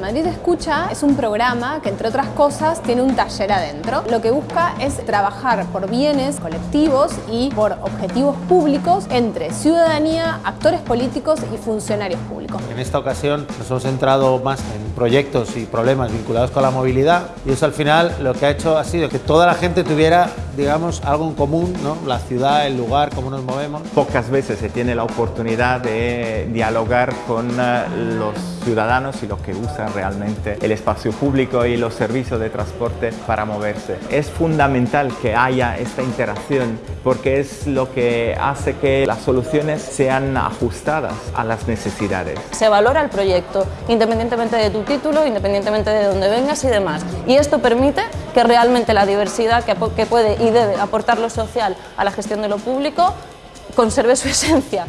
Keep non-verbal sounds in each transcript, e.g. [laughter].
Madrid Escucha es un programa que, entre otras cosas, tiene un taller adentro. Lo que busca es trabajar por bienes colectivos y por objetivos públicos entre ciudadanía, actores políticos y funcionarios públicos. En esta ocasión nos hemos centrado más en proyectos y problemas vinculados con la movilidad y eso al final lo que ha hecho ha sido que toda la gente tuviera, digamos, algo en común, ¿no? la ciudad, el lugar, cómo nos movemos. Pocas veces se tiene la oportunidad de dialogar con eh, los ciudadanos y los que usan realmente el espacio público y los servicios de transporte para moverse. Es fundamental que haya esta interacción porque es lo que hace que las soluciones sean ajustadas a las necesidades. Se valora el proyecto independientemente de tu título, independientemente de dónde vengas y demás. Y esto permite que realmente la diversidad que, puede y debe aportar lo social a la gestión de lo público conserve su [laughs] esencia.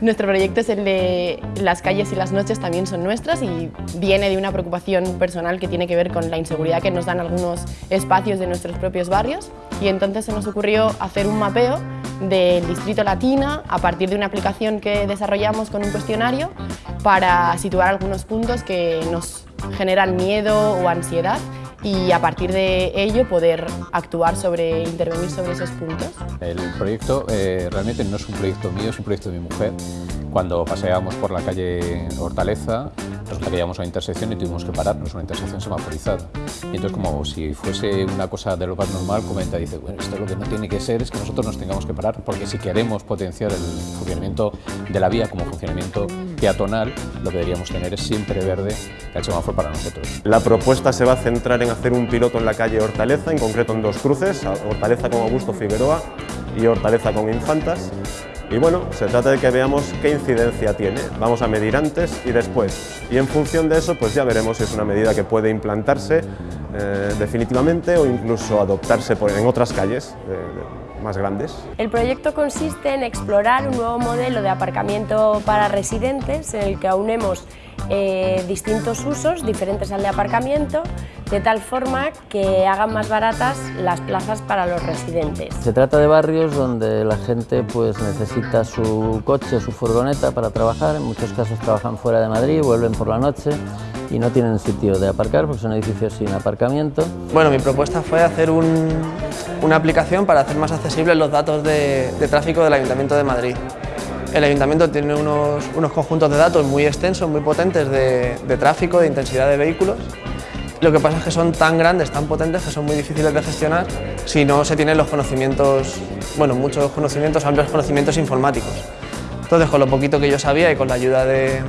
Nuestro proyecto es el de las calles y las noches también son nuestras y viene de una preocupación personal que tiene que ver con la inseguridad que nos dan algunos espacios de nuestros propios barrios y entonces se nos ocurrió hacer un mapeo del distrito Latina a partir de una aplicación que desarrollamos con un cuestionario para situar algunos puntos que nos generan miedo o ansiedad y a partir de ello poder actuar sobre, intervenir sobre esos puntos. El proyecto eh, realmente no es un proyecto mío, es un proyecto de mi mujer. Cuando paseábamos por la calle Hortaleza, resulta que llegamos a una intersección y tuvimos que pararnos, una intersección semaforizada. Y entonces, como si fuese una cosa de lo más normal, comenta, dice, bueno, esto lo que no tiene que ser es que nosotros nos tengamos que parar, porque si queremos potenciar el funcionamiento de la vía como funcionamiento peatonal, lo que deberíamos tener es siempre verde el semáforo para nosotros. La propuesta se va a centrar en hacer un piloto en la calle Hortaleza, en concreto en dos cruces, Hortaleza con Augusto Figueroa y Hortaleza con Infantas. Y bueno, se trata de que veamos qué incidencia tiene. Vamos a medir antes y después. Y en función de eso, pues ya veremos si es una medida que puede implantarse eh, definitivamente o incluso adoptarse por, en otras calles. Eh, más grandes. El proyecto consiste en explorar un nuevo modelo de aparcamiento para residentes en el que aunemos eh, distintos usos diferentes al de aparcamiento, de tal forma que hagan más baratas las plazas para los residentes. Se trata de barrios donde la gente pues, necesita su coche, su furgoneta para trabajar, en muchos casos trabajan fuera de Madrid, vuelven por la noche y no tienen sitio de aparcar porque son edificios sin aparcamiento. Bueno, mi propuesta fue hacer una aplicación para hacer más accesibles los datos de, tráfico del Ayuntamiento de Madrid. El Ayuntamiento tiene unos, unos conjuntos de datos muy extensos, muy potentes de, de, tráfico, de intensidad de vehículos. Lo que pasa es que son tan grandes, tan potentes, que son muy difíciles de gestionar si no se tienen los conocimientos, bueno, muchos conocimientos, amplios conocimientos informáticos. Entonces, con lo poquito que yo sabía y con la ayuda de,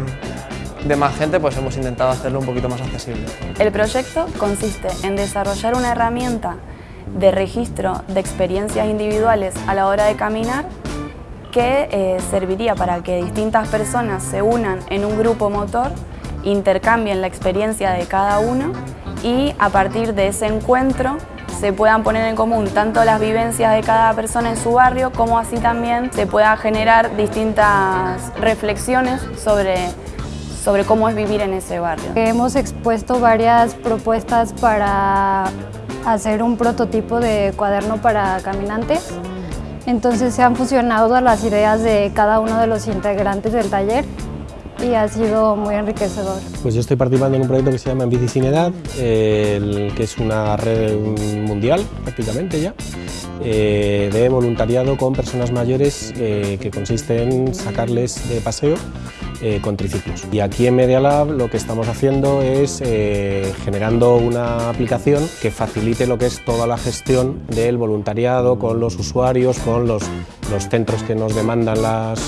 de más gente, pues hemos intentado hacerlo un poquito más accesible. El proyecto consiste en desarrollar una herramienta de registro de experiencias individuales a la hora de caminar que eh, serviría para que distintas personas se unan en un grupo motor, intercambien la experiencia de cada uno y a partir de ese encuentro se puedan poner en común tanto las vivencias de cada persona en su barrio como así también se pueda generar distintas reflexiones sobre, sobre cómo es vivir en ese barrio. Hemos expuesto varias propuestas para hacer un prototipo de cuaderno para caminantes entonces se han fusionado las ideas de cada uno de los integrantes del taller y ha sido muy enriquecedor. Pues yo estoy participando en un proyecto que se llama En Bici Sin Edad, el, que es una red mundial prácticamente ya, eh, de voluntariado con personas mayores eh, que consiste en sacarles de paseo eh, con triciclos. Y aquí en Media Lab lo que estamos haciendo es eh, generando una aplicación que facilite lo que es toda la gestión del voluntariado con los usuarios, con los, centros que nos demandan las,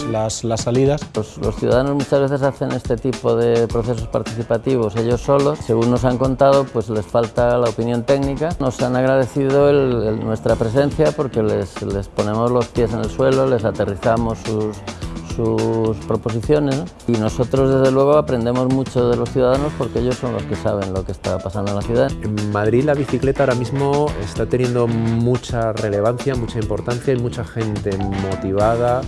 salidas. Los, ciudadanos muchas veces hacen este tipo de procesos participativos ellos solos. Según nos han contado, pues les falta la opinión técnica. Nos han agradecido nuestra presencia porque les, les ponemos los pies en el suelo, les aterrizamos sus sus proposiciones y nosotros desde luego aprendemos mucho de los ciudadanos porque ellos son los que saben lo que está pasando en la ciudad. En Madrid la bicicleta ahora mismo está teniendo mucha relevancia, mucha importancia y mucha gente motivada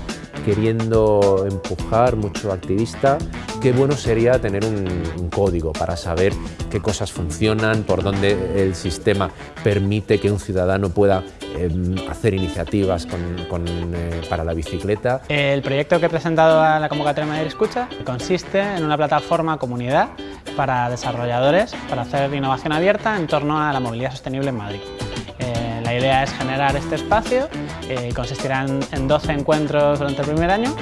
queriendo empujar, mucho activista. Qué bueno sería tener un, código para saber qué cosas funcionan, por dónde el sistema permite que un ciudadano pueda hacer iniciativas para la bicicleta. El proyecto que he presentado a la convocatoria Madrid Escucha consiste en una plataforma comunidad para desarrolladores para hacer innovación abierta en torno a la movilidad sostenible en Madrid. la idea es generar este espacio, consistirá en 12 encuentros durante el primer año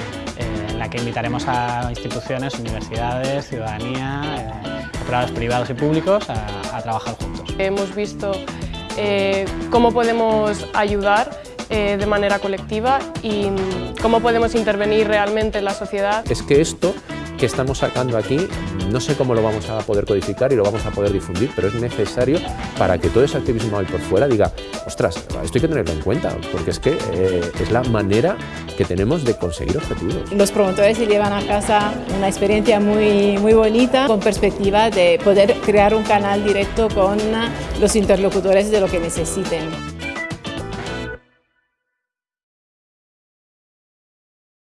la que invitaremos a instituciones, universidades, ciudadanía, eh, operadores privados y públicos a, trabajar juntos. Hemos visto eh, cómo podemos ayudar eh, de manera colectiva y cómo podemos intervenir realmente en la sociedad. Es que esto que estamos sacando aquí, no sé cómo lo vamos a poder codificar y lo vamos a poder difundir, pero es necesario para que todo ese activismo ahí por fuera diga, ostras, esto hay que tenerlo en cuenta, porque es que eh, es la manera que tenemos de conseguir objetivos. Los promotores se llevan a casa una experiencia muy, muy bonita, con perspectiva de poder crear un canal directo con los interlocutores de lo que necesiten.